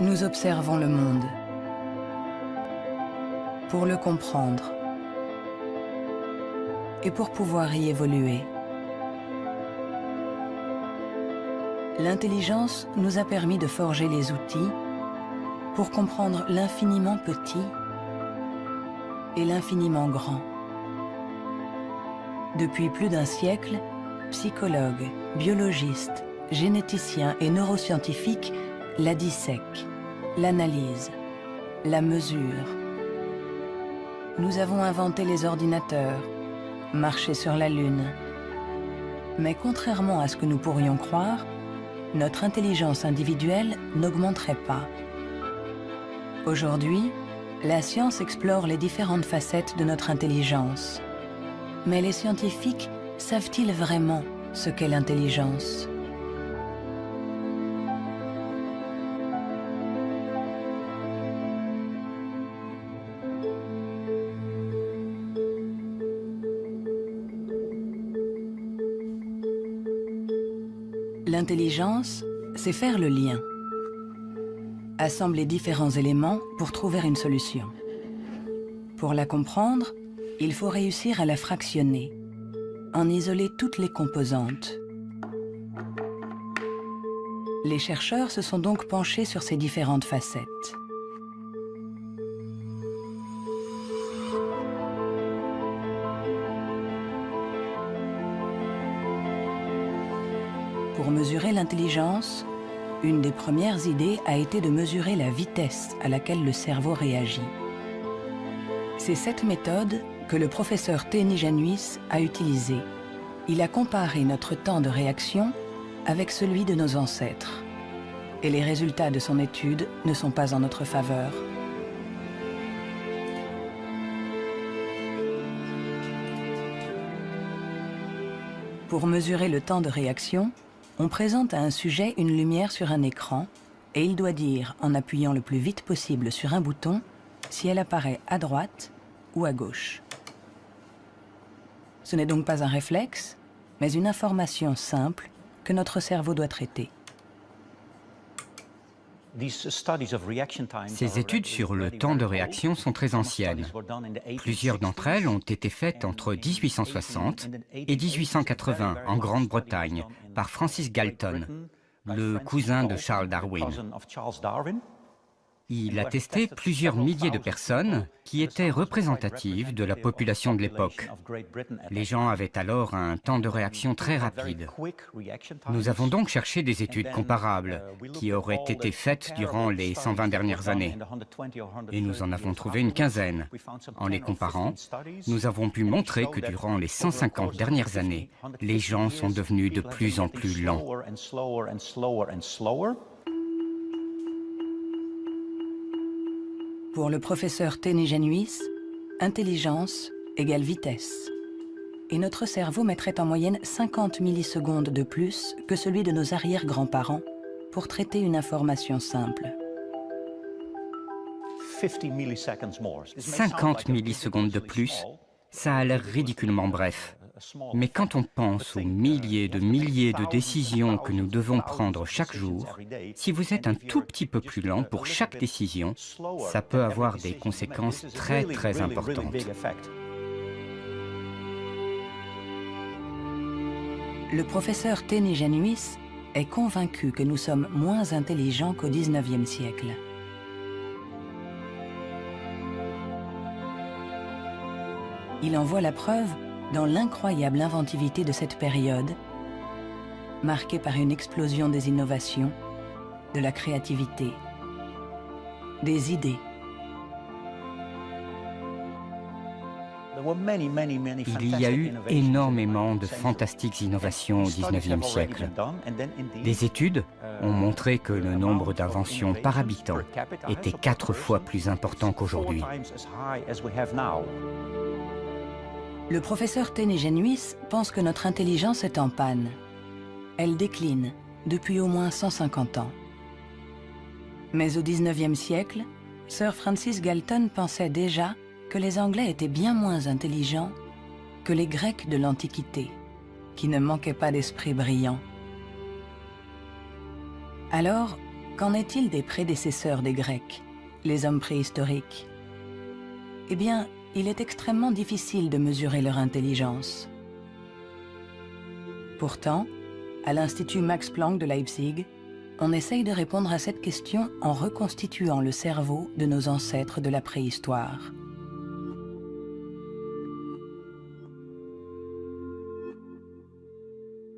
Nous observons le monde pour le comprendre et pour pouvoir y évoluer. L'intelligence nous a permis de forger les outils pour comprendre l'infiniment petit et l'infiniment grand. Depuis plus d'un siècle, psychologues, biologistes, généticiens et neuroscientifiques la dissèquent, l'analysent, la mesurent. Nous avons inventé les ordinateurs, marché sur la Lune. Mais contrairement à ce que nous pourrions croire, notre intelligence individuelle n'augmenterait pas. Aujourd'hui, la science explore les différentes facettes de notre intelligence. Mais les scientifiques savent-ils vraiment ce qu'est l'intelligence? L'intelligence, c'est faire le lien. Assembler différents éléments pour trouver une solution. Pour la comprendre, il faut réussir à la fractionner, en isoler toutes les composantes. Les chercheurs se sont donc penchés sur ces différentes facettes. Mesurer l'intelligence, une des premières idées a été de mesurer la vitesse à laquelle le cerveau réagit. C'est cette méthode que le professeur Téni Januis a utilisée. Il a comparé notre temps de réaction avec celui de nos ancêtres. Et les résultats de son étude ne sont pas en notre faveur. Pour mesurer le temps de réaction, on présente à un sujet une lumière sur un écran et il doit dire, en appuyant le plus vite possible sur un bouton, si elle apparaît à droite ou à gauche. Ce n'est donc pas un réflexe, mais une information simple que notre cerveau doit traiter. Ces études sur le temps de réaction sont très anciennes. Plusieurs d'entre elles ont été faites entre 1860 et 1880 en Grande-Bretagne par Francis Galton, le cousin de Charles Darwin. Il a testé plusieurs milliers de personnes qui étaient représentatives de la population de l'époque. Les gens avaient alors un temps de réaction très rapide. Nous avons donc cherché des études comparables qui auraient été faites durant les 120 dernières années. Et nous en avons trouvé une quinzaine. En les comparant, nous avons pu montrer que durant les 150 dernières années, les gens sont devenus de plus en plus lents. Pour le professeur Téné-Genuis, intelligence égale vitesse. Et notre cerveau mettrait en moyenne 50 millisecondes de plus que celui de nos arrière-grands-parents pour traiter une information simple. 50 millisecondes de plus, ça a l'air ridiculement bref. Mais quand on pense aux milliers de milliers de décisions que nous devons prendre chaque jour, si vous êtes un tout petit peu plus lent pour chaque décision, ça peut avoir des conséquences très très importantes. Le professeur Téné Januis est convaincu que nous sommes moins intelligents qu'au XIXe siècle. Il en voit la preuve dans l'incroyable inventivité de cette période, marquée par une explosion des innovations, de la créativité, des idées. Il y a eu énormément de fantastiques innovations au XIXe siècle. Des études ont montré que le nombre d'inventions par habitant était quatre fois plus important qu'aujourd'hui. Le professeur Téné-Genuis pense que notre intelligence est en panne. Elle décline depuis au moins 150 ans. Mais au 19e siècle, Sir Francis Galton pensait déjà que les Anglais étaient bien moins intelligents que les Grecs de l'Antiquité, qui ne manquaient pas d'esprit brillant. Alors, Qu'en est-il des prédécesseurs des Grecs, les hommes préhistoriques? Eh bien, il est extrêmement difficile de mesurer leur intelligence. Pourtant, à l'Institut Max Planck de Leipzig, on essaye de répondre à cette question en reconstituant le cerveau de nos ancêtres de la préhistoire.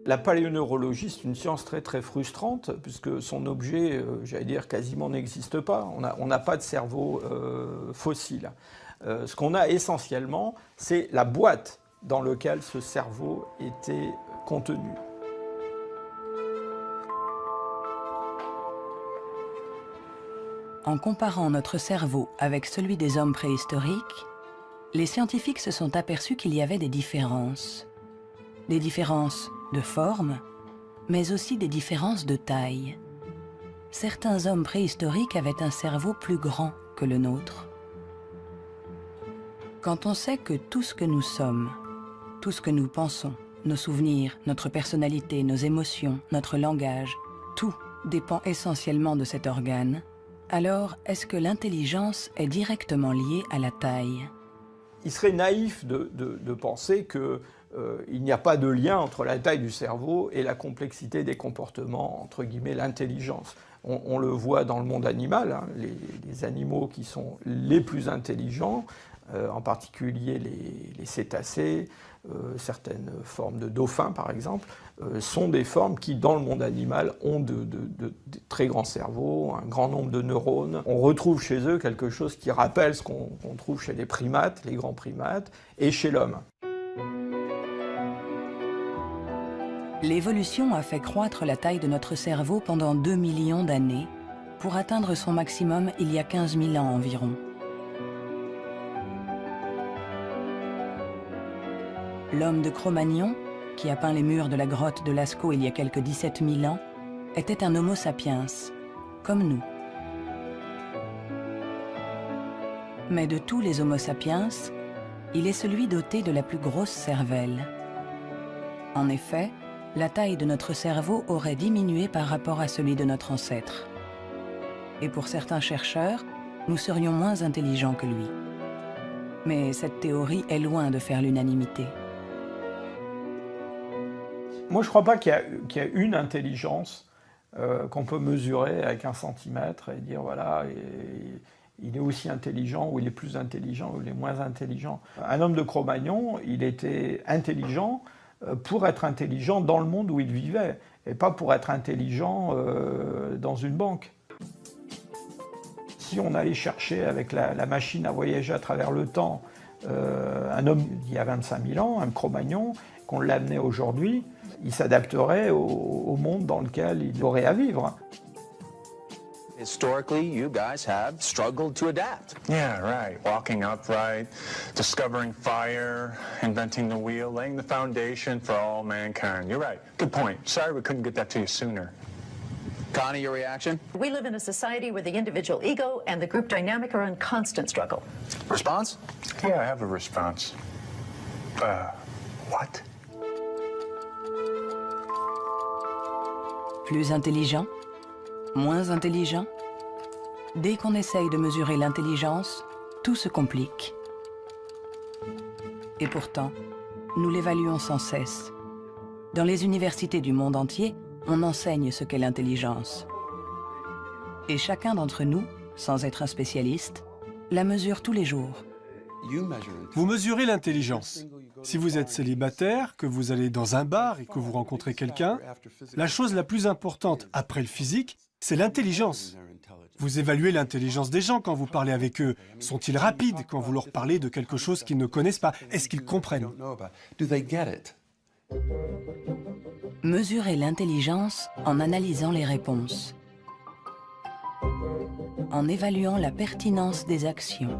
La paléoneurologie, c'est une science très très frustrante, puisque son objet, euh, j'allais dire, quasiment n'existe pas. On n'a pas de cerveau euh, fossile. Euh, ce qu'on a essentiellement, c'est la boîte dans laquelle ce cerveau était contenu. En comparant notre cerveau avec celui des hommes préhistoriques, les scientifiques se sont aperçus qu'il y avait des différences. Des différences de forme, mais aussi des différences de taille. Certains hommes préhistoriques avaient un cerveau plus grand que le nôtre. Quand on sait que tout ce que nous sommes, tout ce que nous pensons, nos souvenirs, notre personnalité, nos émotions, notre langage, tout dépend essentiellement de cet organe, alors est-ce que l'intelligence est directement liée à la taille? Il serait naïf de, penser que euh, n'y a pas de lien entre la taille du cerveau et la complexité des comportements, entre guillemets, l'intelligence. On, le voit dans le monde animal, hein, les, animaux qui sont les plus intelligents, euh, en particulier les, cétacés, euh, certaines formes de dauphins par exemple, sont des formes qui, dans le monde animal, ont de, de, très grands cerveaux, un grand nombre de neurones. On retrouve chez eux quelque chose qui rappelle ce qu'on trouve chez les primates, les grands primates, et chez l'homme. L'évolution a fait croître la taille de notre cerveau pendant 2 millions d'années, pour atteindre son maximum il y a 15 000 ans environ. L'homme de Cro-Magnon, qui a peint les murs de la grotte de Lascaux il y a quelques 17 000 ans, était un homo sapiens, comme nous. Mais de tous les homo sapiens, il est celui doté de la plus grosse cervelle. En effet, la taille de notre cerveau aurait diminué par rapport à celui de notre ancêtre. Et pour certains chercheurs, nous serions moins intelligents que lui. Mais cette théorie est loin de faire l'unanimité. Moi, je ne crois pas qu'il y, a une intelligence euh, qu'on peut mesurer avec un centimètre et dire, voilà, il est aussi intelligent, ou il est plus intelligent, ou il est moins intelligent. Un homme de Cro-Magnon, il était intelligent, euh, pour être intelligent dans le monde où il vivait, et pas pour être intelligent euh, dans une banque. Si on allait chercher avec la, machine à voyager à travers le temps un homme d'il y a 25 000 ans, un Cro-Magnon, qu'on l'amenait aujourd'hui, il s'adapterait au monde dans lequel il aurait à vivre. Historically, you guys have struggled to adapt. Yeah, right. Walking upright, discovering fire, inventing the wheel, laying the foundation for all mankind. You're right. Good point. Sorry we couldn't get that to you sooner. Connie, your reaction? We live in a society where the individual ego and the group dynamic are in constant struggle. Response? Yeah, I have a response. Uh, what? Plus intelligent moins intelligent Dès qu'on essaye de mesurer l'intelligence, tout se complique. Et pourtant, nous l'évaluons sans cesse. Dans les universités du monde entier, on enseigne ce qu'est l'intelligence. Et chacun d'entre nous, sans être un spécialiste, la mesure tous les jours. Vous mesurez l'intelligence. Si vous êtes célibataire, que vous allez dans un bar et que vous rencontrez quelqu'un, la chose la plus importante après le physique, c'est l'intelligence. Vous évaluez l'intelligence des gens quand vous parlez avec eux. Sont-ils rapides quand vous leur parlez de quelque chose qu'ils ne connaissent pas? Est-ce qu'ils comprennent? Mesurer l'intelligence en analysant les réponses. En évaluant la pertinence des actions.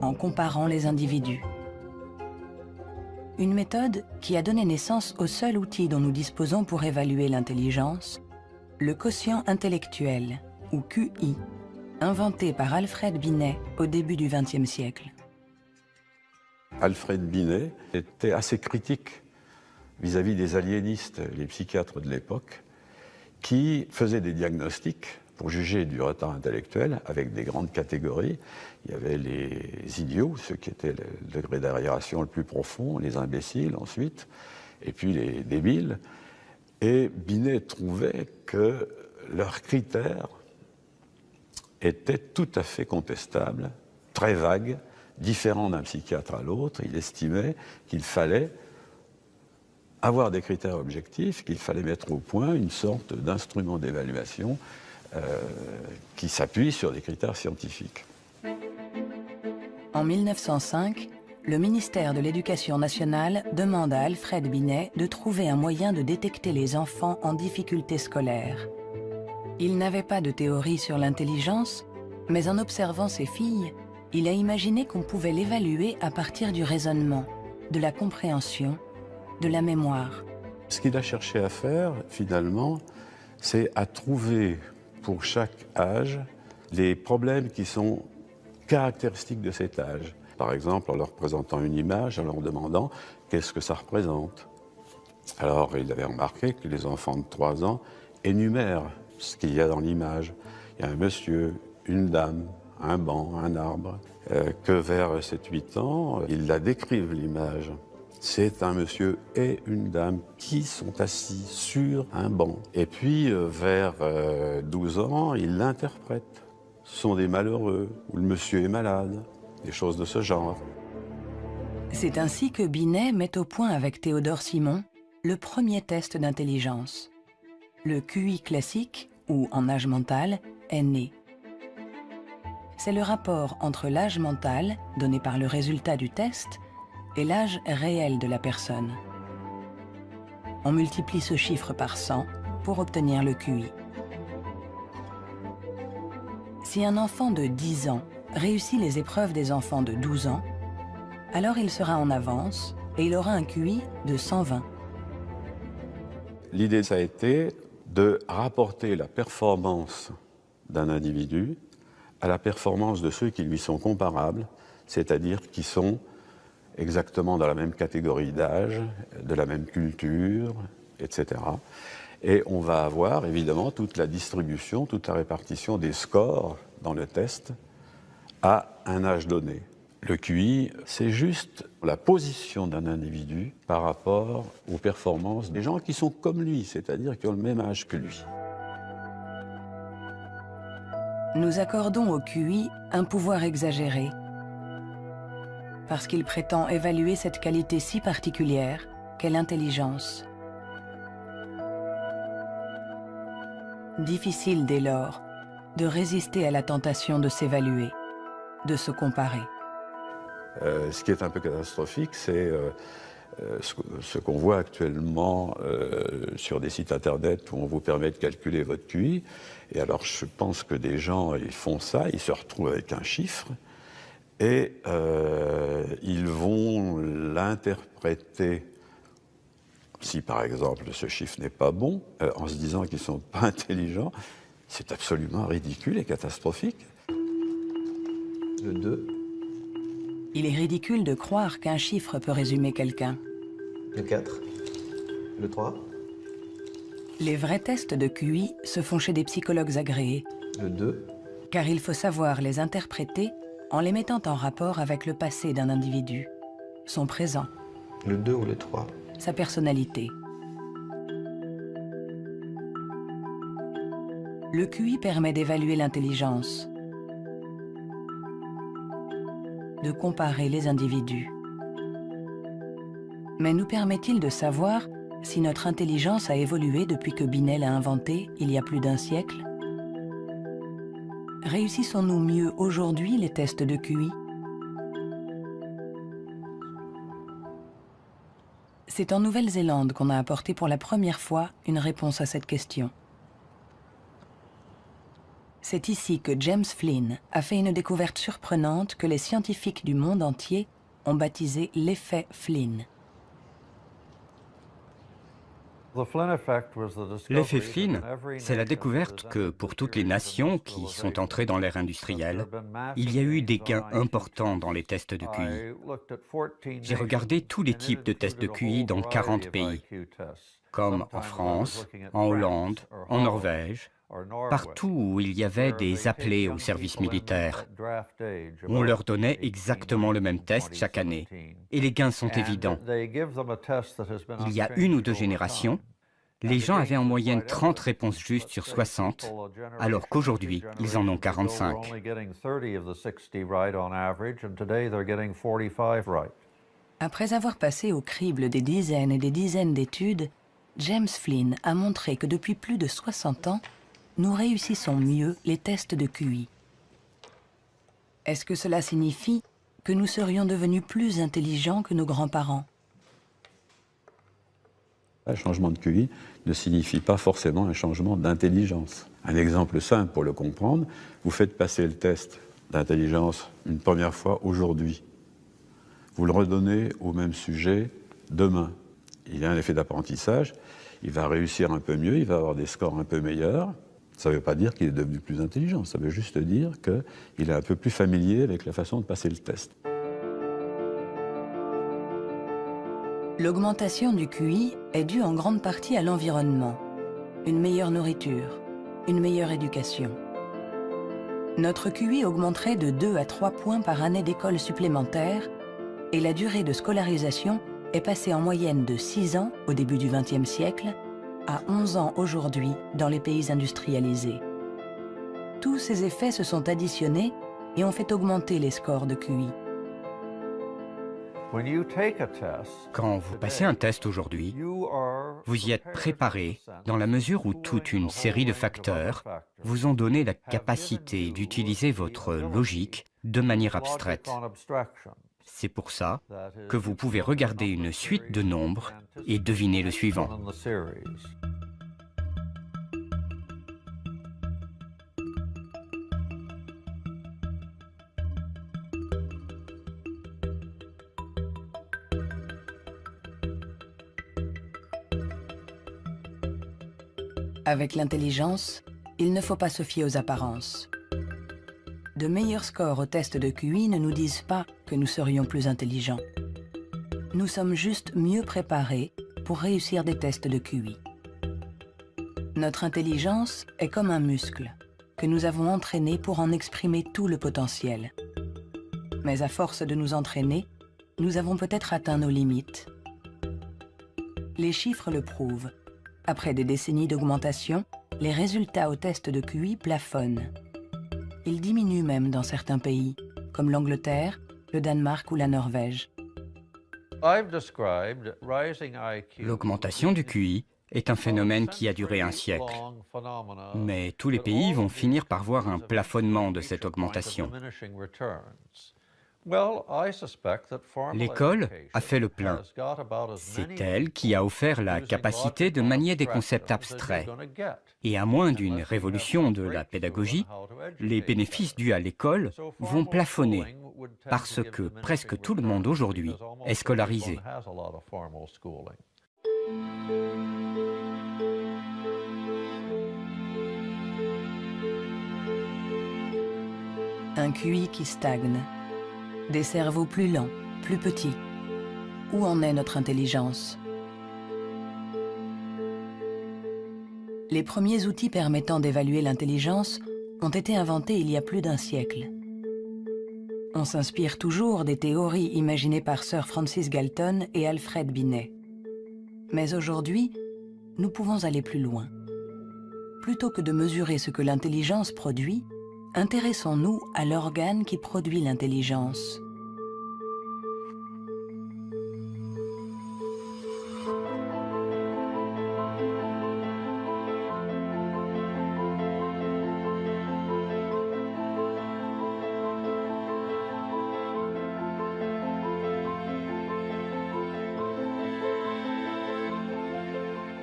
En comparant les individus. Une méthode qui a donné naissance au seul outil dont nous disposons pour évaluer l'intelligence, le quotient intellectuel, ou QI, inventé par Alfred Binet au début du XXe siècle. Alfred Binet était assez critique vis-à-vis des aliénistes, les psychiatres de l'époque, qui faisait des diagnostics pour juger du retard intellectuel avec des grandes catégories. Il y avait les idiots, ceux qui étaient le degré d'arriération le plus profond, les imbéciles ensuite, et puis les débiles. Et Binet trouvait que leurs critères étaient tout à fait contestables, très vagues, différents d'un psychiatre à l'autre. Il estimait qu'il fallait avoir des critères objectifs, qu'il fallait mettre au point une sorte d'instrument d'évaluation qui s'appuie sur des critères scientifiques. En 1905, le ministère de l'Éducation nationale demande à Alfred Binet de trouver un moyen de détecter les enfants en difficulté scolaire. Il n'avait pas de théorie sur l'intelligence, mais en observant ses filles, il a imaginé qu'on pouvait l'évaluer à partir du raisonnement, de la compréhension, de la mémoire. Ce qu'il a cherché à faire, finalement, c'est à trouver pour chaque âge les problèmes qui sont caractéristiques de cet âge. Par exemple, en leur présentant une image, en leur demandant qu'est-ce que ça représente? Alors, il avait remarqué que les enfants de 3 ans énumèrent ce qu'il y a dans l'image. Il y a un monsieur, une dame, un banc, un arbre. Euh, que vers 7-8 ans, ils la décrivent l'image. C'est un monsieur et une dame qui sont assis sur un banc. Et puis, euh, vers 12 euh, ans, ils l'interprètent. Ce sont des malheureux, ou le monsieur est malade, des choses de ce genre. C'est ainsi que Binet met au point avec Théodore Simon le premier test d'intelligence. Le QI classique, ou en âge mental, est né. C'est le rapport entre l'âge mental, donné par le résultat du test, et l'âge réel de la personne. On multiplie ce chiffre par 100 pour obtenir le QI. Si un enfant de 10 ans réussit les épreuves des enfants de 12 ans, alors il sera en avance et il aura un QI de 120. L'idée, ça a été de rapporter la performance d'un individu à la performance de ceux qui lui sont comparables, c'est-à-dire qui sont exactement dans la même catégorie d'âge, de la même culture, etc. Et on va avoir évidemment toute la distribution, toute la répartition des scores dans le test à un âge donné. Le QI, c'est juste la position d'un individu par rapport aux performances des gens qui sont comme lui, c'est-à-dire qui ont le même âge que lui. Nous accordons au QI un pouvoir exagéré parce qu'il prétend évaluer cette qualité si particulière qu'est l'intelligence. Difficile dès lors de résister à la tentation de s'évaluer, de se comparer. Euh, ce qui est un peu catastrophique, c'est euh, euh, ce, qu'on voit actuellement sur des sites internet où on vous permet de calculer votre QI. Et alors je pense que des gens, ils font ça, ils se retrouvent avec un chiffre, et euh, ils vont l'interpréter, si par exemple ce chiffre n'est pas bon, euh, en se disant qu'ils ne sont pas intelligents, c'est absolument ridicule et catastrophique. Le 2. Il est ridicule de croire qu'un chiffre peut résumer quelqu'un. Le 4. Le 3. Les vrais tests de QI se font chez des psychologues agréés. Le 2. Car il faut savoir les interpréter en les mettant en rapport avec le passé d'un individu, son présent. Le 2 ou le 3 Sa personnalité. Le QI permet d'évaluer l'intelligence, de comparer les individus. Mais nous permet-il de savoir si notre intelligence a évolué depuis que Binet l'a inventé il y a plus d'un siècle? Réussissons-nous mieux aujourd'hui les tests de QI C'est en Nouvelle-Zélande qu'on a apporté pour la première fois une réponse à cette question. C'est ici que James Flynn a fait une découverte surprenante que les scientifiques du monde entier ont baptisé l'effet Flynn. L'effet Flynn, c'est la découverte que pour toutes les nations qui sont entrées dans l'ère industrielle, il y a eu des gains importants dans les tests de QI. J'ai regardé tous les types de tests de QI dans 40 pays. comme en France, en Hollande, en Norvège, partout où il y avait des appelés au service militaire. On leur donnait exactement le même test chaque année, et les gains sont évidents. Il y a une ou deux générations, les gens avaient en moyenne 30 réponses justes sur 60, alors qu'aujourd'hui, ils en ont 45. Après avoir passé au crible des dizaines et des dizaines d'études, James Flynn a montré que depuis plus de 60 ans, nous réussissons mieux les tests de QI. Est-ce que cela signifie que nous serions devenus plus intelligents que nos grands-parents? Un changement de QI ne signifie pas forcément un changement d'intelligence. Un exemple simple pour le comprendre, vous faites passer le test d'intelligence une première fois aujourd'hui. Vous le redonnez au même sujet demain. Il y a un effet d'apprentissage, il va réussir un peu mieux, il va avoir des scores un peu meilleurs. Ça ne veut pas dire qu'il est devenu plus intelligent, ça veut juste dire qu'il est un peu plus familier avec la façon de passer le test. L'augmentation du QI est due en grande partie à l'environnement. Une meilleure nourriture, une meilleure éducation. Notre QI augmenterait de 2 à 3 points par année d'école supplémentaire et la durée de scolarisation est passée en moyenne de 6 ans au début du XXe siècle à 11 ans aujourd'hui dans les pays industrialisés. Tous ces effets se sont additionnés et ont fait augmenter les scores de QI. Quand vous passez un test aujourd'hui, vous y êtes préparé dans la mesure où toute une série de facteurs vous ont donné la capacité d'utiliser votre logique de manière abstraite. C'est pour ça que vous pouvez regarder une suite de nombres et deviner le suivant. Avec l'intelligence, il ne faut pas se fier aux apparences. De meilleurs scores au test de QI ne nous disent pas nous serions plus intelligents. Nous sommes juste mieux préparés pour réussir des tests de QI. Notre intelligence est comme un muscle que nous avons entraîné pour en exprimer tout le potentiel. Mais à force de nous entraîner, nous avons peut-être atteint nos limites. Les chiffres le prouvent. Après des décennies d'augmentation, les résultats au test de QI plafonnent. Ils diminuent même dans certains pays, comme l'Angleterre, le Danemark ou la Norvège. L'augmentation du QI est un phénomène qui a duré un siècle. Mais tous les pays vont finir par voir un plafonnement de cette augmentation. L'école a fait le plein. C'est elle qui a offert la capacité de manier des concepts abstraits. Et à moins d'une révolution de la pédagogie, les bénéfices dus à l'école vont plafonner parce que presque tout le monde aujourd'hui est scolarisé. Un QI qui stagne des cerveaux plus lents, plus petits. Où en est notre intelligence? Les premiers outils permettant d'évaluer l'intelligence ont été inventés il y a plus d'un siècle. On s'inspire toujours des théories imaginées par Sir Francis Galton et Alfred Binet. Mais aujourd'hui, nous pouvons aller plus loin. Plutôt que de mesurer ce que l'intelligence produit, Intéressons-nous à l'organe qui produit l'intelligence.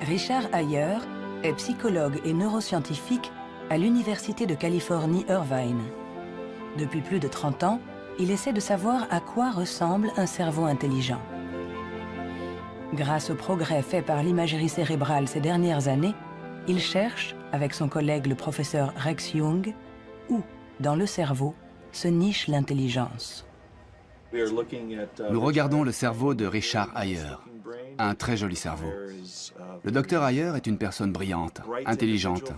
Richard Ayer est psychologue et neuroscientifique à l'Université de Californie Irvine. Depuis plus de 30 ans, il essaie de savoir à quoi ressemble un cerveau intelligent. Grâce aux progrès faits par l'imagerie cérébrale ces dernières années, il cherche, avec son collègue le professeur Rex Jung, où, dans le cerveau, se niche l'intelligence. Nous regardons le cerveau de Richard Ayer, un très joli cerveau. Le docteur Ayer est une personne brillante, intelligente,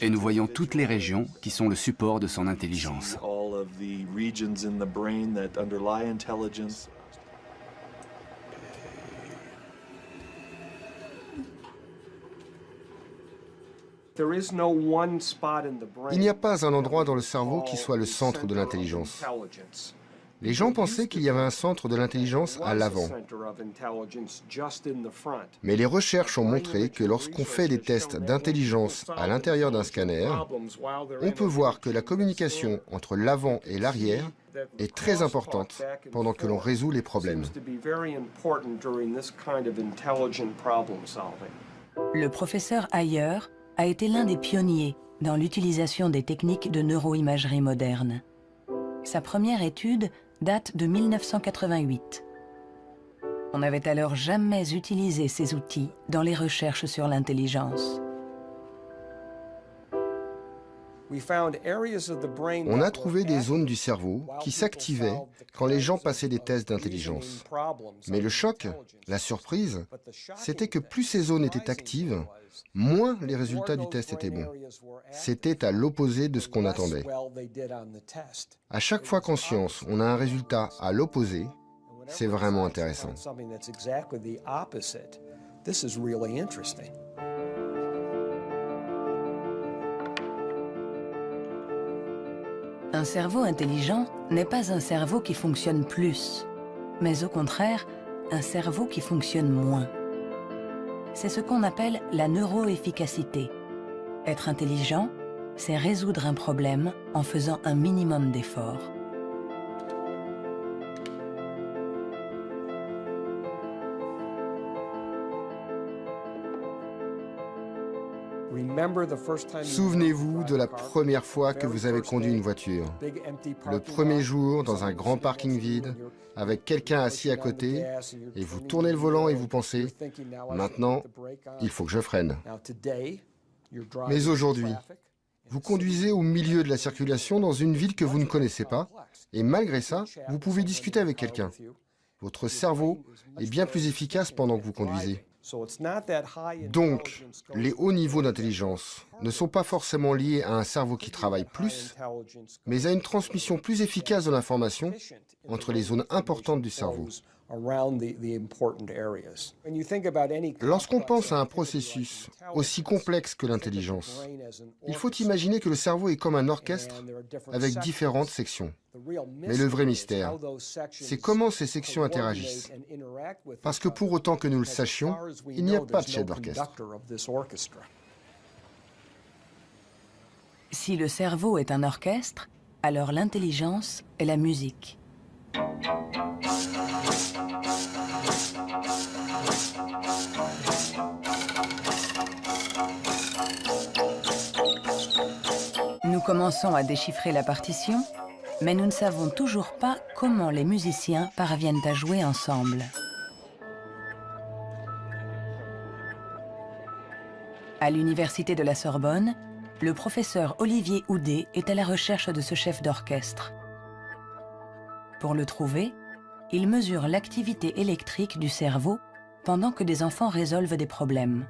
et nous voyons toutes les régions qui sont le support de son intelligence. Il n'y a pas un endroit dans le cerveau qui soit le centre de l'intelligence. Les gens pensaient qu'il y avait un centre de l'intelligence à l'avant. Mais les recherches ont montré que lorsqu'on fait des tests d'intelligence à l'intérieur d'un scanner, on peut voir que la communication entre l'avant et l'arrière est très importante pendant que l'on résout les problèmes. Le professeur Ayer a été l'un des pionniers dans l'utilisation des techniques de neuroimagerie moderne. Sa première étude date de 1988. On n'avait alors jamais utilisé ces outils dans les recherches sur l'intelligence. On a trouvé des zones du cerveau qui s'activaient quand les gens passaient des tests d'intelligence. Mais le choc, la surprise, c'était que plus ces zones étaient actives, moins les résultats du test étaient bons. C'était à l'opposé de ce qu'on attendait. À chaque fois qu'en science, on a un résultat à l'opposé, c'est vraiment intéressant. Un cerveau intelligent n'est pas un cerveau qui fonctionne plus, mais au contraire, un cerveau qui fonctionne moins. C'est ce qu'on appelle la neuroefficacité. Être intelligent, c'est résoudre un problème en faisant un minimum d'efforts. Souvenez-vous de la première fois que vous avez conduit une voiture. Le premier jour, dans un grand parking vide, avec quelqu'un assis à côté, et vous tournez le volant et vous pensez, maintenant, il faut que je freine. Mais aujourd'hui, vous conduisez au milieu de la circulation dans une ville que vous ne connaissez pas, et malgré ça, vous pouvez discuter avec quelqu'un. Votre cerveau est bien plus efficace pendant que vous conduisez. Donc, les hauts niveaux d'intelligence ne sont pas forcément liés à un cerveau qui travaille plus, mais à une transmission plus efficace de l'information entre les zones importantes du cerveau. Lorsqu'on pense à un processus aussi complexe que l'intelligence, il faut imaginer que le cerveau est comme un orchestre avec différentes sections. Mais le vrai mystère, c'est comment ces sections interagissent. Parce que pour autant que nous le sachions, il n'y a pas de chef d'orchestre. Si le cerveau est un orchestre, alors l'intelligence est la musique. Commençons à déchiffrer la partition, mais nous ne savons toujours pas comment les musiciens parviennent à jouer ensemble. À l'université de la Sorbonne, le professeur Olivier Houdet est à la recherche de ce chef d'orchestre. Pour le trouver, il mesure l'activité électrique du cerveau pendant que des enfants résolvent des problèmes.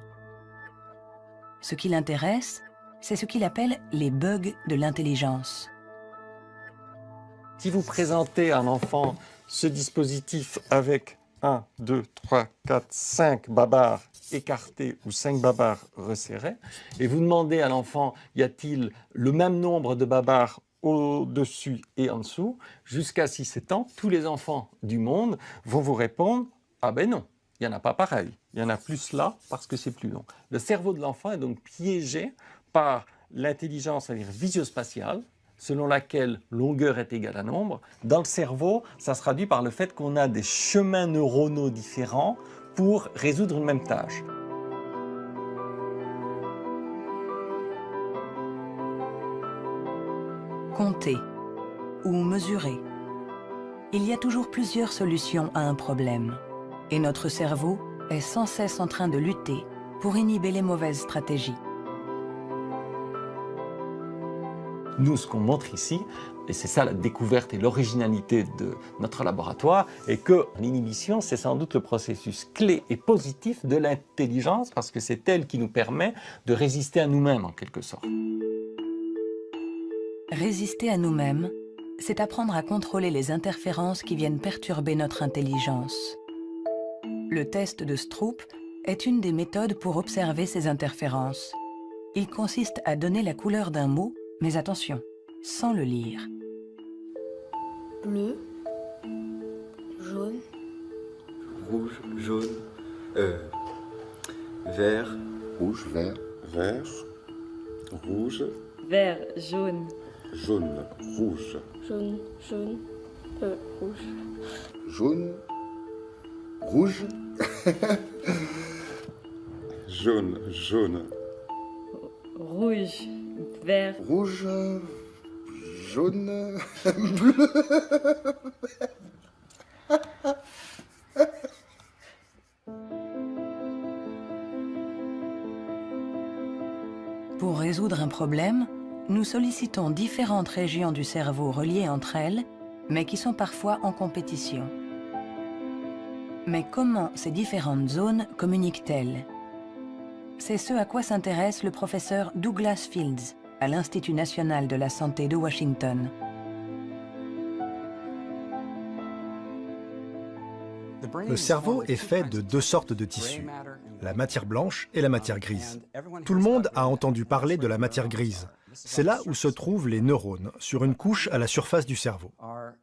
Ce qui l'intéresse, c'est ce qu'il appelle les bugs de l'intelligence. Si vous présentez à un enfant ce dispositif avec 1, 2, 3, 4, 5 babards écartés ou 5 babards resserrés, et vous demandez à l'enfant, y a-t-il le même nombre de babards au-dessus et en dessous, jusqu'à 6-7 ans, tous les enfants du monde vont vous répondre « Ah ben non, il n'y en a pas pareil, il y en a plus là parce que c'est plus long ». Le cerveau de l'enfant est donc piégé par l'intelligence à dire visio-spatiale, selon laquelle longueur est égale à nombre. Dans le cerveau, ça se traduit par le fait qu'on a des chemins neuronaux différents pour résoudre une même tâche. Compter ou mesurer. Il y a toujours plusieurs solutions à un problème. Et notre cerveau est sans cesse en train de lutter pour inhiber les mauvaises stratégies. Nous, ce qu'on montre ici, et c'est ça la découverte et l'originalité de notre laboratoire, est que l'inhibition, c'est sans doute le processus clé et positif de l'intelligence, parce que c'est elle qui nous permet de résister à nous-mêmes, en quelque sorte. Résister à nous-mêmes, c'est apprendre à contrôler les interférences qui viennent perturber notre intelligence. Le test de Stroop est une des méthodes pour observer ces interférences. Il consiste à donner la couleur d'un mot, mais attention, sans le lire. Bleu, jaune, rouge, jaune, euh, vert, rouge, vert, vert, rouge, vert, jaune, jaune, rouge, jaune, jaune, euh, rouge, jaune, rouge, jaune, jaune, rouge, vert, rouge, jaune, bleu. Pour résoudre un problème, nous sollicitons différentes régions du cerveau reliées entre elles, mais qui sont parfois en compétition. Mais comment ces différentes zones communiquent-elles? C'est ce à quoi s'intéresse le professeur Douglas Fields à l'Institut national de la santé de Washington. Le cerveau est fait de deux sortes de tissus, la matière blanche et la matière grise. Tout le monde a entendu parler de la matière grise. C'est là où se trouvent les neurones, sur une couche à la surface du cerveau.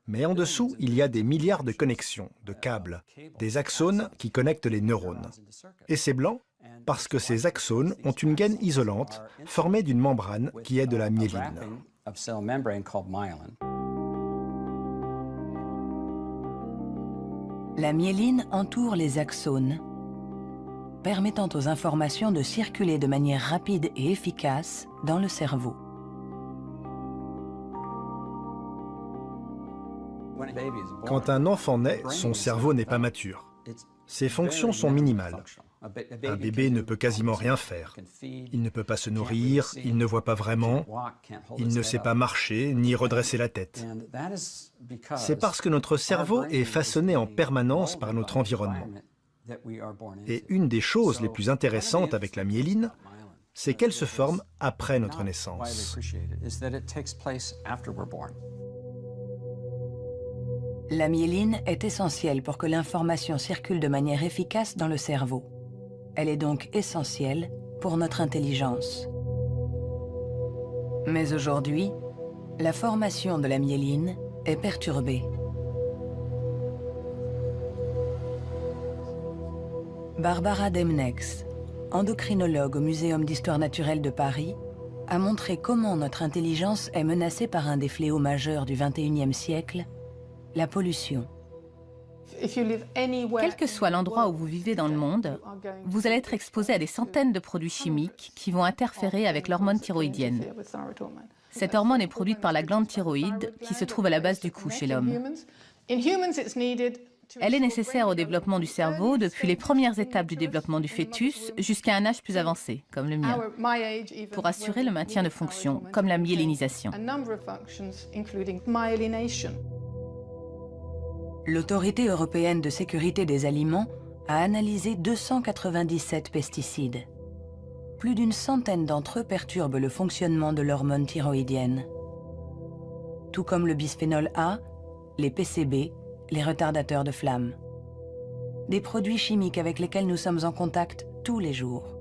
Mais en dessous, il y a des milliards de connexions, de câbles, des axones qui connectent les neurones. Et c'est blanc parce que ces axones ont une gaine isolante formée d'une membrane qui est de la myéline. La myéline entoure les axones, permettant aux informations de circuler de manière rapide et efficace dans le cerveau. Quand un enfant naît, son cerveau n'est pas mature. Ses fonctions sont minimales. Un bébé ne peut quasiment rien faire. Il ne peut pas se nourrir, il ne voit pas vraiment, il ne sait pas marcher ni redresser la tête. C'est parce que notre cerveau est façonné en permanence par notre environnement. Et une des choses les plus intéressantes avec la myéline, c'est qu'elle se forme après notre naissance. La myéline est essentielle pour que l'information circule de manière efficace dans le cerveau. Elle est donc essentielle pour notre intelligence. Mais aujourd'hui, la formation de la myéline est perturbée. Barbara Demnex, endocrinologue au Muséum d'histoire naturelle de Paris, a montré comment notre intelligence est menacée par un des fléaux majeurs du XXIe siècle, la pollution. Quel que soit l'endroit où vous vivez dans le monde, vous allez être exposé à des centaines de produits chimiques qui vont interférer avec l'hormone thyroïdienne. Cette hormone est produite par la glande thyroïde qui se trouve à la base du cou chez l'homme. Elle est nécessaire au développement du cerveau depuis les premières étapes du développement du fœtus jusqu'à un âge plus avancé, comme le mien, pour assurer le maintien de fonctions, comme la myélinisation. L'Autorité européenne de sécurité des aliments a analysé 297 pesticides. Plus d'une centaine d'entre eux perturbent le fonctionnement de l'hormone thyroïdienne. Tout comme le bisphénol A, les PCB, les retardateurs de flamme. Des produits chimiques avec lesquels nous sommes en contact tous les jours.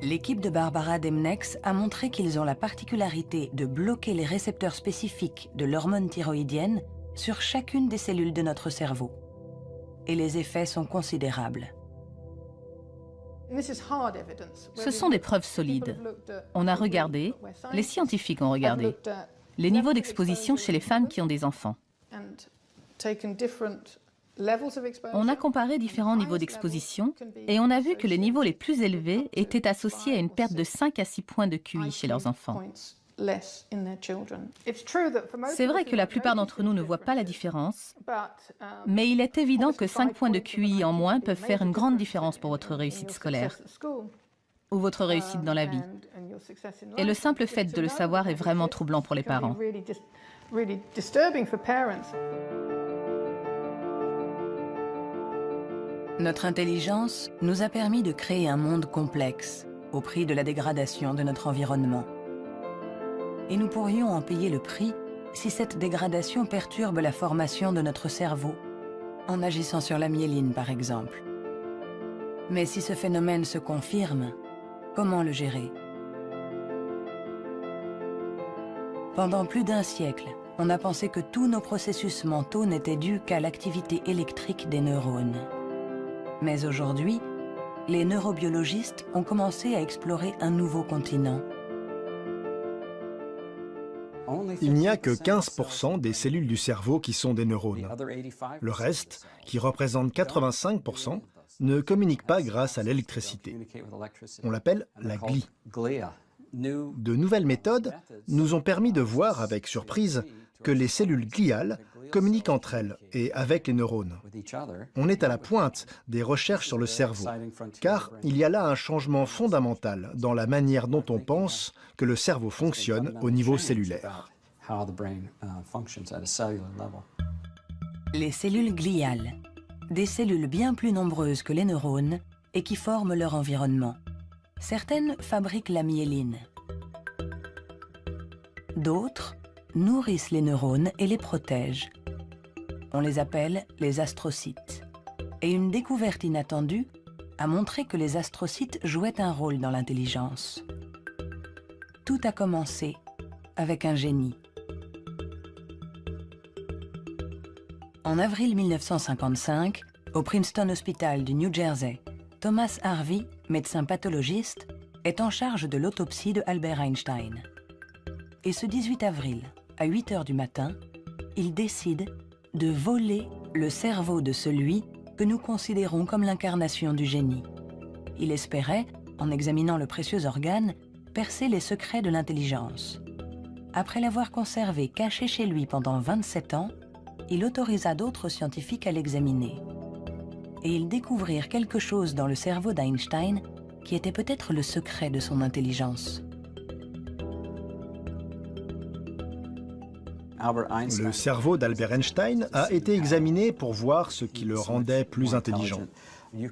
L'équipe de Barbara Demnex a montré qu'ils ont la particularité de bloquer les récepteurs spécifiques de l'hormone thyroïdienne sur chacune des cellules de notre cerveau. Et les effets sont considérables. Ce sont des preuves solides. On a regardé, les scientifiques ont regardé, les niveaux d'exposition chez les femmes qui ont des enfants. On a comparé différents niveaux d'exposition et on a vu que les niveaux les plus élevés étaient associés à une perte de 5 à 6 points de QI chez leurs enfants. C'est vrai que la plupart d'entre nous ne voient pas la différence, mais il est évident que 5 points de QI en moins peuvent faire une grande différence pour votre réussite scolaire ou votre réussite dans la vie. Et le simple fait de le savoir est vraiment troublant pour les parents. Notre intelligence nous a permis de créer un monde complexe au prix de la dégradation de notre environnement. Et nous pourrions en payer le prix si cette dégradation perturbe la formation de notre cerveau, en agissant sur la myéline par exemple. Mais si ce phénomène se confirme, comment le gérer? Pendant plus d'un siècle, on a pensé que tous nos processus mentaux n'étaient dus qu'à l'activité électrique des neurones. Mais aujourd'hui, les neurobiologistes ont commencé à explorer un nouveau continent. Il n'y a que 15% des cellules du cerveau qui sont des neurones. Le reste, qui représente 85%, ne communique pas grâce à l'électricité. On l'appelle la glie. De nouvelles méthodes nous ont permis de voir avec surprise que les cellules gliales communiquent entre elles et avec les neurones. On est à la pointe des recherches sur le cerveau, car il y a là un changement fondamental dans la manière dont on pense que le cerveau fonctionne au niveau cellulaire. Les cellules gliales, des cellules bien plus nombreuses que les neurones et qui forment leur environnement. Certaines fabriquent la myéline. D'autres nourrissent les neurones et les protègent. On les appelle les astrocytes. Et une découverte inattendue a montré que les astrocytes jouaient un rôle dans l'intelligence. Tout a commencé avec un génie. En avril 1955, au Princeton Hospital du New Jersey, Thomas Harvey, médecin pathologiste, est en charge de l'autopsie de Albert Einstein. Et ce 18 avril, à 8 heures du matin, il décide de voler le cerveau de celui que nous considérons comme l'incarnation du génie. Il espérait, en examinant le précieux organe, percer les secrets de l'intelligence. Après l'avoir conservé caché chez lui pendant 27 ans, il autorisa d'autres scientifiques à l'examiner. Et ils découvrirent quelque chose dans le cerveau d'Einstein qui était peut-être le secret de son intelligence. Le cerveau d'Albert Einstein a été examiné pour voir ce qui le rendait plus intelligent.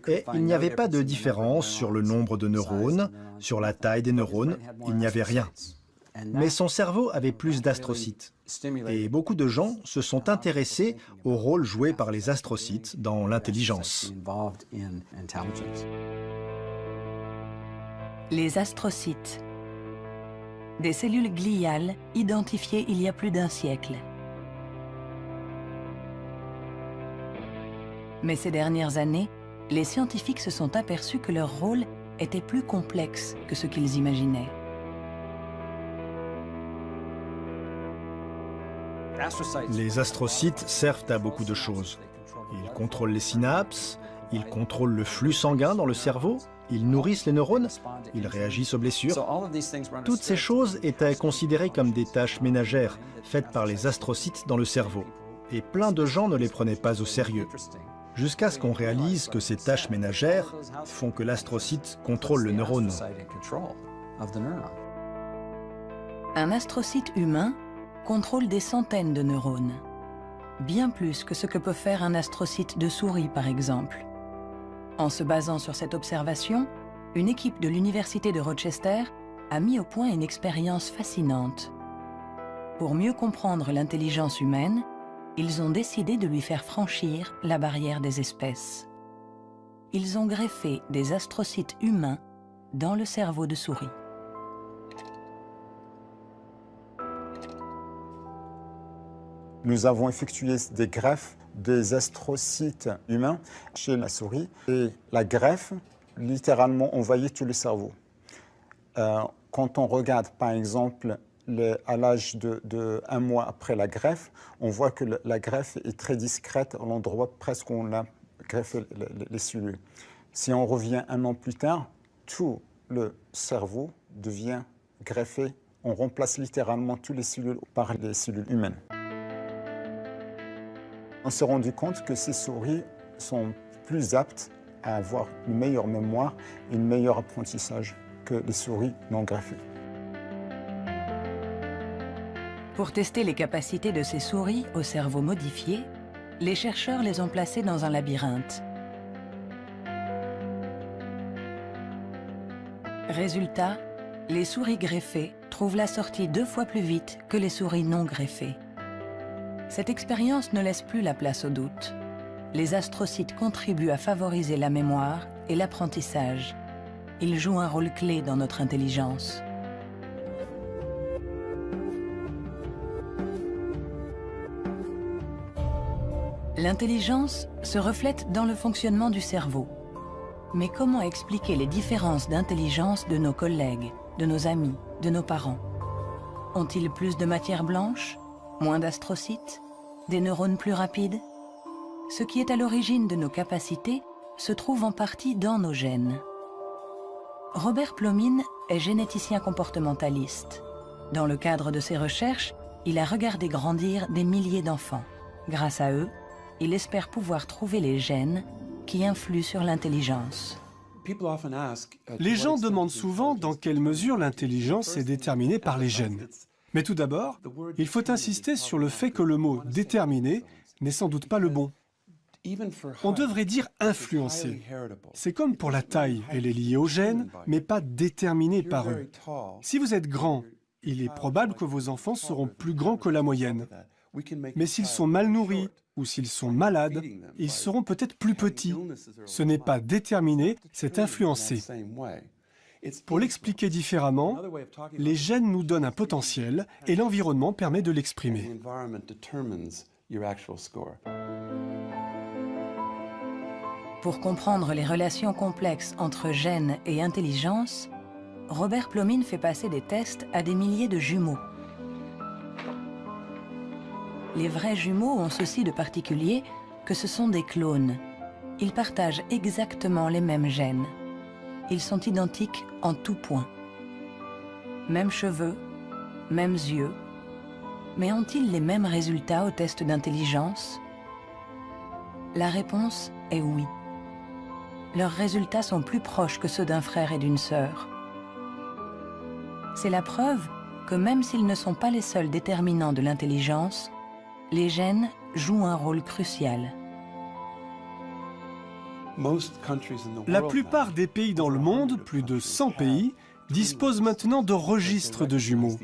Et il n'y avait pas de différence sur le nombre de neurones, sur la taille des neurones, il n'y avait rien. Mais son cerveau avait plus d'astrocytes. Et beaucoup de gens se sont intéressés au rôle joué par les astrocytes dans l'intelligence. Les astrocytes. Des cellules gliales identifiées il y a plus d'un siècle. Mais ces dernières années, les scientifiques se sont aperçus que leur rôle était plus complexe que ce qu'ils imaginaient. Les astrocytes servent à beaucoup de choses. Ils contrôlent les synapses, ils contrôlent le flux sanguin dans le cerveau, ils nourrissent les neurones, ils réagissent aux blessures. Toutes ces choses étaient considérées comme des tâches ménagères faites par les astrocytes dans le cerveau. Et plein de gens ne les prenaient pas au sérieux. Jusqu'à ce qu'on réalise que ces tâches ménagères font que l'astrocyte contrôle le neurone. Un astrocyte humain contrôle des centaines de neurones, bien plus que ce que peut faire un astrocyte de souris par exemple. En se basant sur cette observation, une équipe de l'Université de Rochester a mis au point une expérience fascinante. Pour mieux comprendre l'intelligence humaine, ils ont décidé de lui faire franchir la barrière des espèces. Ils ont greffé des astrocytes humains dans le cerveau de souris. Nous avons effectué des greffes des astrocytes humains chez la souris et la greffe, littéralement, envahit tout le cerveau. Euh, quand on regarde, par exemple, à l'âge de, un mois après la greffe, on voit que la greffe est très discrète à l'endroit presque où on a greffé les cellules. Si on revient un an plus tard, tout le cerveau devient greffé. On remplace littéralement toutes les cellules par les cellules humaines on s'est rendu compte que ces souris sont plus aptes à avoir une meilleure mémoire et un meilleur apprentissage que les souris non greffées. Pour tester les capacités de ces souris au cerveau modifié, les chercheurs les ont placées dans un labyrinthe. Résultat, les souris greffées trouvent la sortie deux fois plus vite que les souris non greffées. Cette expérience ne laisse plus la place au doute. Les astrocytes contribuent à favoriser la mémoire et l'apprentissage. Ils jouent un rôle clé dans notre intelligence. L'intelligence se reflète dans le fonctionnement du cerveau. Mais comment expliquer les différences d'intelligence de nos collègues, de nos amis, de nos parents? Ont-ils plus de matière blanche? Moins d'astrocytes Des neurones plus rapides Ce qui est à l'origine de nos capacités se trouve en partie dans nos gènes. Robert Plomine est généticien comportementaliste. Dans le cadre de ses recherches, il a regardé grandir des milliers d'enfants. Grâce à eux, il espère pouvoir trouver les gènes qui influent sur l'intelligence. Les gens demandent souvent dans quelle mesure l'intelligence est déterminée par les gènes. Mais tout d'abord, il faut insister sur le fait que le mot « déterminé » n'est sans doute pas le bon. On devrait dire « influencé ». C'est comme pour la taille, elle est liée aux gènes, mais pas déterminée par eux. Si vous êtes grand, il est probable que vos enfants seront plus grands que la moyenne. Mais s'ils sont mal nourris ou s'ils sont malades, ils seront peut-être plus petits. Ce n'est pas déterminé, c'est influencé. Pour l'expliquer différemment, les gènes nous donnent un potentiel et l'environnement permet de l'exprimer. Pour comprendre les relations complexes entre gènes et intelligence, Robert Plomine fait passer des tests à des milliers de jumeaux. Les vrais jumeaux ont ceci de particulier que ce sont des clones. Ils partagent exactement les mêmes gènes. Ils sont identiques en tout point. Mêmes cheveux, mêmes yeux. Mais ont-ils les mêmes résultats au test d'intelligence? La réponse est oui. Leurs résultats sont plus proches que ceux d'un frère et d'une sœur. C'est la preuve que même s'ils ne sont pas les seuls déterminants de l'intelligence, les gènes jouent un rôle crucial. La plupart des pays dans le monde, plus de 100 pays, disposent maintenant de registres de jumeaux,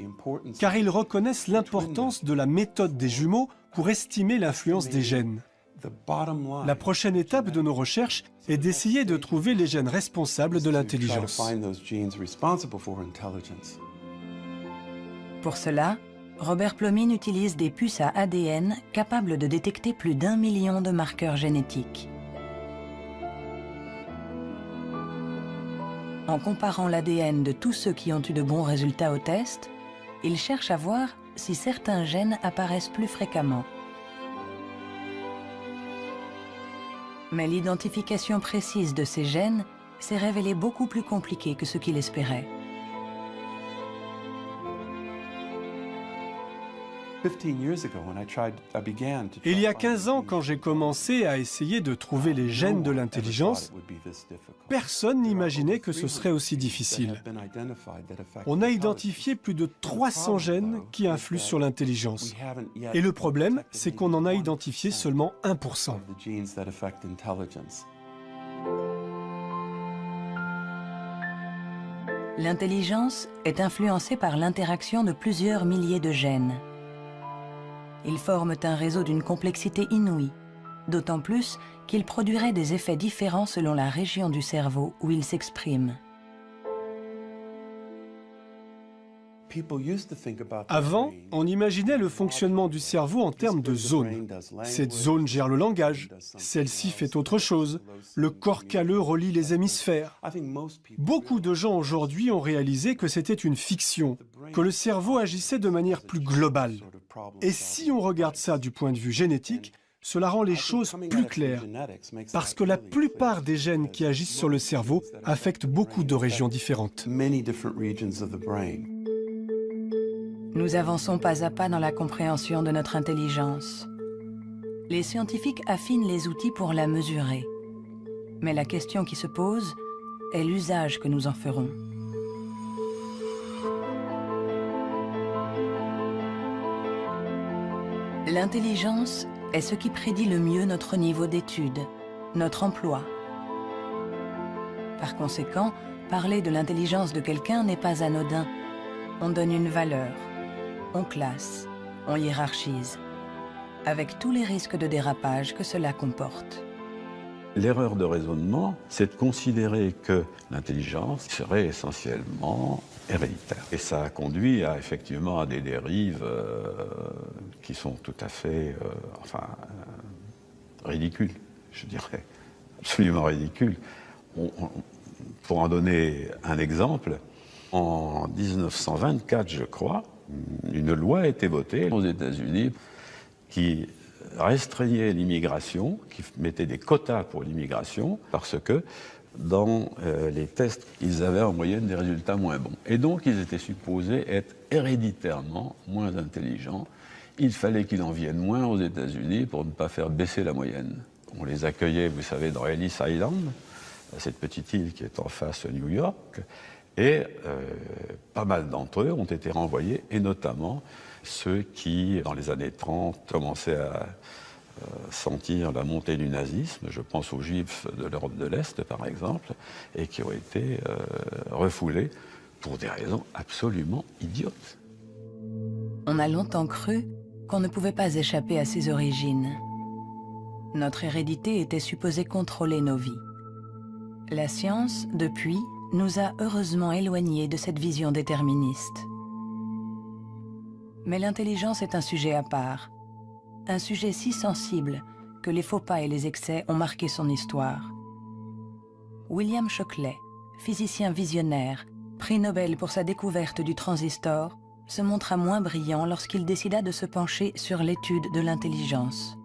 car ils reconnaissent l'importance de la méthode des jumeaux pour estimer l'influence des gènes. La prochaine étape de nos recherches est d'essayer de trouver les gènes responsables de l'intelligence. Pour cela, Robert Plomine utilise des puces à ADN capables de détecter plus d'un million de marqueurs génétiques. En comparant l'ADN de tous ceux qui ont eu de bons résultats au test, il cherche à voir si certains gènes apparaissent plus fréquemment. Mais l'identification précise de ces gènes s'est révélée beaucoup plus compliquée que ce qu'il espérait. Il y a 15 ans, quand j'ai commencé à essayer de trouver les gènes de l'intelligence, personne n'imaginait que ce serait aussi difficile. On a identifié plus de 300 gènes qui influent sur l'intelligence. Et le problème, c'est qu'on en a identifié seulement 1%. L'intelligence est influencée par l'interaction de plusieurs milliers de gènes. Ils forment un réseau d'une complexité inouïe, d'autant plus qu'ils produiraient des effets différents selon la région du cerveau où ils s'expriment. Avant, on imaginait le fonctionnement du cerveau en termes de zones. Cette zone gère le langage, celle-ci fait autre chose. Le corps calleux relie les hémisphères. Beaucoup de gens aujourd'hui ont réalisé que c'était une fiction, que le cerveau agissait de manière plus globale. Et si on regarde ça du point de vue génétique, cela rend les choses plus claires, parce que la plupart des gènes qui agissent sur le cerveau affectent beaucoup de régions différentes. Nous avançons pas à pas dans la compréhension de notre intelligence. Les scientifiques affinent les outils pour la mesurer. Mais la question qui se pose est l'usage que nous en ferons. L'intelligence est ce qui prédit le mieux notre niveau d'études, notre emploi. Par conséquent, parler de l'intelligence de quelqu'un n'est pas anodin. On donne une valeur, on classe, on hiérarchise, avec tous les risques de dérapage que cela comporte. L'erreur de raisonnement, c'est de considérer que l'intelligence serait essentiellement héréditaire. Et ça a conduit à, effectivement à des dérives euh, qui sont tout à fait euh, enfin, euh, ridicules, je dirais, absolument ridicules. pour en donner un exemple, en 1924, je crois, une loi a été votée aux États-Unis qui restreignait l'immigration, qui mettait des quotas pour l'immigration, parce que dans euh, les tests, ils avaient en moyenne des résultats moins bons. Et donc, ils étaient supposés être héréditairement moins intelligents. Il fallait qu'ils en viennent moins aux États-Unis pour ne pas faire baisser la moyenne. On les accueillait, vous savez, dans Ellis Island, cette petite île qui est en face de New York, et euh, pas mal d'entre eux ont été renvoyés, et notamment ceux qui, dans les années 30, commençaient à euh, sentir la montée du nazisme, je pense aux juifs de l'Europe de l'Est par exemple, et qui ont été euh, refoulés pour des raisons absolument idiotes. On a longtemps cru qu'on ne pouvait pas échapper à ses origines. Notre hérédité était supposée contrôler nos vies. La science, depuis, nous a heureusement éloignés de cette vision déterministe. Mais l'intelligence est un sujet à part, un sujet si sensible que les faux pas et les excès ont marqué son histoire. William Shockley, physicien visionnaire, prix Nobel pour sa découverte du transistor, se montra moins brillant lorsqu'il décida de se pencher sur l'étude de l'intelligence.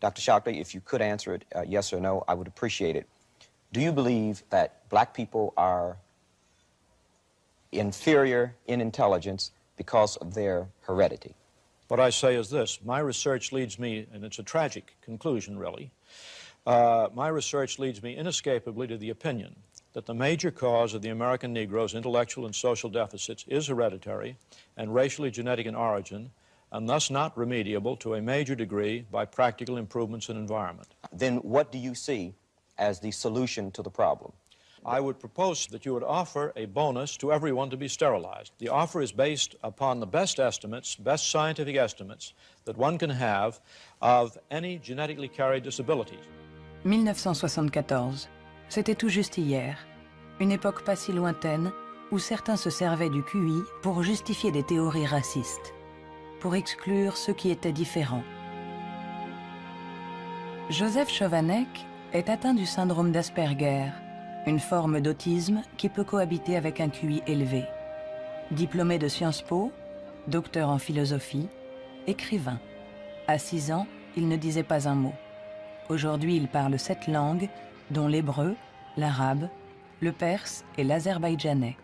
Dr. Shockley, if you could answer it uh, yes or no, I would appreciate it. Do you believe that black people are inferior in intelligence because of their heredity. What I say is this my research leads me, and it's a tragic conclusion, really. Uh, my research leads me inescapably to the opinion that the major cause of the American Negro's intellectual and social deficits is hereditary and racially genetic in origin, and thus not remediable to a major degree by practical improvements in environment. Then what do you see as the solution to the problem? I would propose that you would offer a bonus to everyone to be sterilized. The offer is based upon the best estimates, best scientific estimates that one can have of any genetically carried disabilities. 1974. C'était tout juste hier. Une époque pas si lointaine où certains se servaient du QI pour justifier des théories racistes, pour exclure ceux qui étaient différents. Joseph Chovanec est atteint du syndrome d'Asperger, une forme d'autisme qui peut cohabiter avec un QI élevé. Diplômé de Sciences Po, docteur en philosophie, écrivain. À 6 ans, il ne disait pas un mot. Aujourd'hui, il parle sept langues, dont l'hébreu, l'arabe, le perse et l'azerbaïdjanais.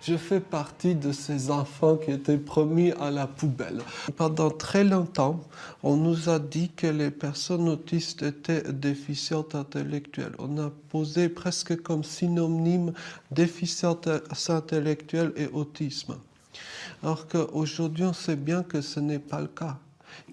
Je fais partie de ces enfants qui étaient promis à la poubelle. Pendant très longtemps, on nous a dit que les personnes autistes étaient déficientes intellectuelles. On a posé presque comme synonyme déficience intellectuelle et autisme. Alors qu'aujourd'hui, on sait bien que ce n'est pas le cas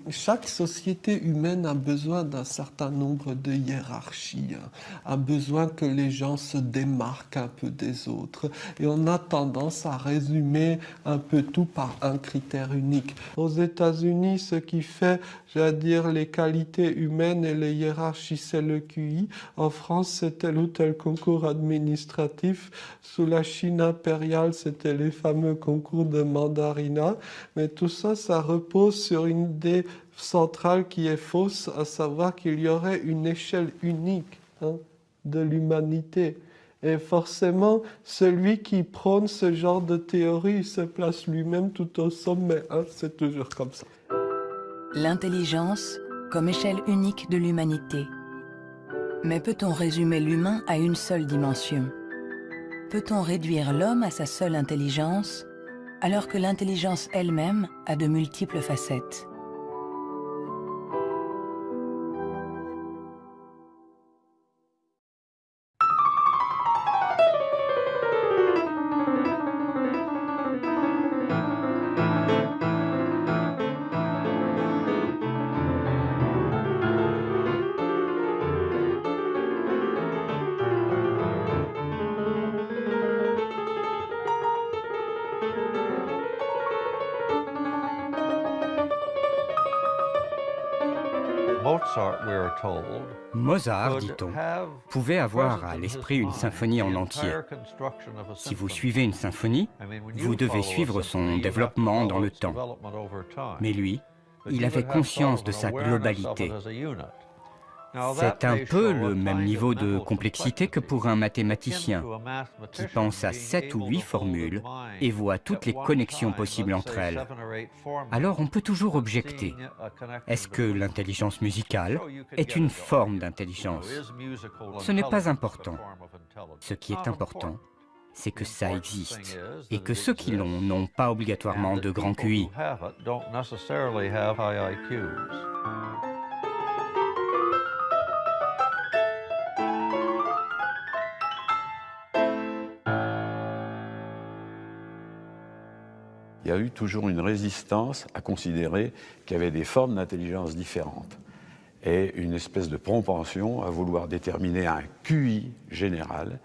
chaque société humaine a besoin d'un certain nombre de hiérarchies, hein. a besoin que les gens se démarquent un peu des autres. Et on a tendance à résumer un peu tout par un critère unique. Aux États-Unis, ce qui fait, j'allais dire, les qualités humaines et les hiérarchies, c'est le QI. En France, c'est tel ou tel concours administratif. Sous la Chine impériale, c'était les fameux concours de mandarina. Mais tout ça, ça repose sur une idée centrale qui est fausse, à savoir qu'il y aurait une échelle unique hein, de l'humanité. Et forcément, celui qui prône ce genre de théorie se place lui-même tout au sommet. Hein, c'est toujours comme ça. L'intelligence comme échelle unique de l'humanité. Mais peut-on résumer l'humain à une seule dimension? Peut-on réduire l'homme à sa seule intelligence alors que l'intelligence elle-même a de multiples facettes? Mozart, dit-on, pouvait avoir à l'esprit une symphonie en entier. Si vous suivez une symphonie, vous devez suivre son développement dans le temps. Mais lui, il avait conscience de sa globalité. C'est un peu le même niveau de complexité que pour un mathématicien qui pense à sept ou huit formules et voit toutes les connexions possibles entre elles. Alors on peut toujours objecter. Est-ce que l'intelligence musicale est une forme d'intelligence? Ce n'est pas important. Ce qui est important, c'est que ça existe et que ceux qui l'ont n'ont pas obligatoirement de grand QI. Il y a eu toujours une résistance à considérer qu'il y avait des formes d'intelligence différentes et une espèce de propension à vouloir déterminer un QI général,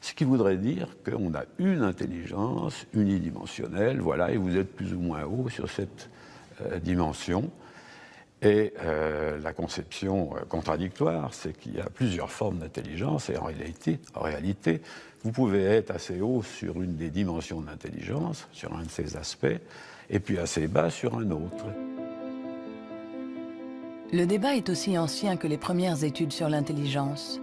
ce qui voudrait dire qu'on a une intelligence unidimensionnelle, voilà, et vous êtes plus ou moins haut sur cette euh, dimension. Et euh, la conception euh, contradictoire, c'est qu'il y a plusieurs formes d'intelligence, et en réalité, en réalité, vous pouvez être assez haut sur une des dimensions de l'intelligence, sur un de ces aspects, et puis assez bas sur un autre. Le débat est aussi ancien que les premières études sur l'intelligence.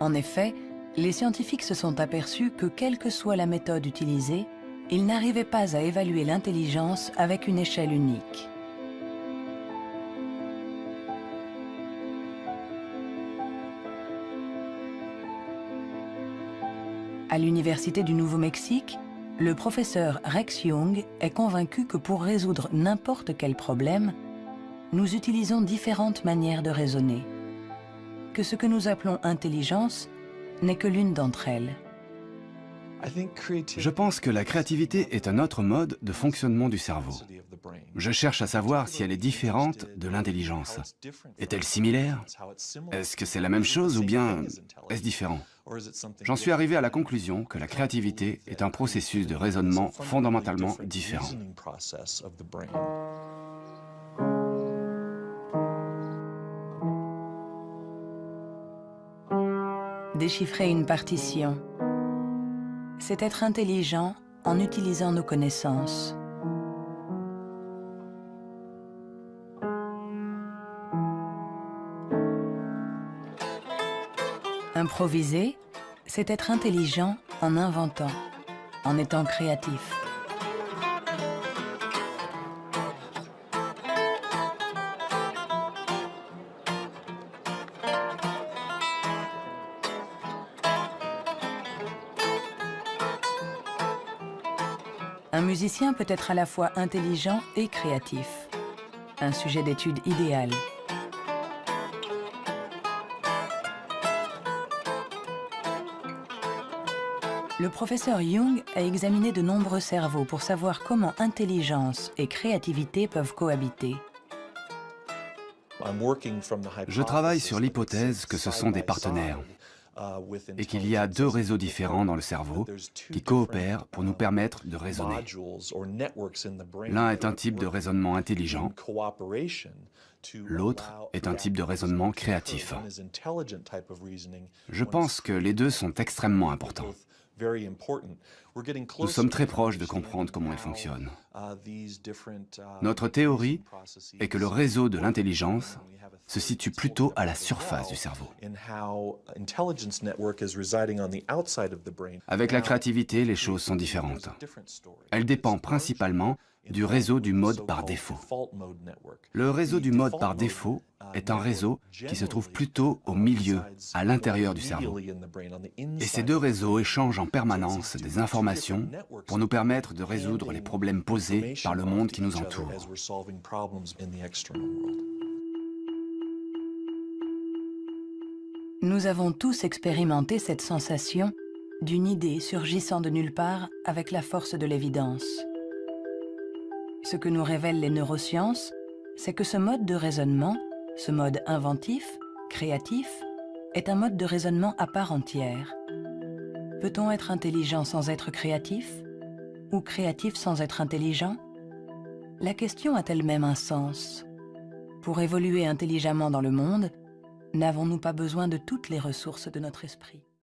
En effet, les scientifiques se sont aperçus que quelle que soit la méthode utilisée, ils n'arrivaient pas à évaluer l'intelligence avec une échelle unique. À l'Université du Nouveau-Mexique, le professeur Rex Young est convaincu que pour résoudre n'importe quel problème, nous utilisons différentes manières de raisonner, que ce que nous appelons intelligence n'est que l'une d'entre elles. Je pense que la créativité est un autre mode de fonctionnement du cerveau. Je cherche à savoir si elle est différente de l'intelligence. Est-elle similaire? Est-ce que c'est la même chose ou bien est-ce différent? J'en suis arrivé à la conclusion que la créativité est un processus de raisonnement fondamentalement différent. Déchiffrer une partition, c'est être intelligent en utilisant nos connaissances. Improviser, c'est être intelligent en inventant, en étant créatif. Peut être à la fois intelligent et créatif. Un sujet d'étude idéal. Le professeur Jung a examiné de nombreux cerveaux pour savoir comment intelligence et créativité peuvent cohabiter. Je travaille sur l'hypothèse que ce sont des partenaires et qu'il y a deux réseaux différents dans le cerveau qui coopèrent pour nous permettre de raisonner. L'un est un type de raisonnement intelligent, l'autre est un type de raisonnement créatif. Je pense que les deux sont extrêmement importants. Nous sommes très proches de comprendre comment ils fonctionnent. Notre théorie est que le réseau de l'intelligence se situe plutôt à la surface du cerveau. Avec la créativité, les choses sont différentes. Elle dépend principalement du réseau du mode par défaut. Le réseau du mode par défaut est un réseau qui se trouve plutôt au milieu, à l'intérieur du cerveau. Et ces deux réseaux échangent en permanence des informations pour nous permettre de résoudre les problèmes posés par le monde qui nous entoure. Nous avons tous expérimenté cette sensation d'une idée surgissant de nulle part avec la force de l'évidence. Ce que nous révèlent les neurosciences, c'est que ce mode de raisonnement, ce mode inventif, créatif, est un mode de raisonnement à part entière. Peut-on être intelligent sans être créatif Ou créatif sans être intelligent? La question a elle-même un sens? Pour évoluer intelligemment dans le monde, n'avons-nous pas besoin de toutes les ressources de notre esprit?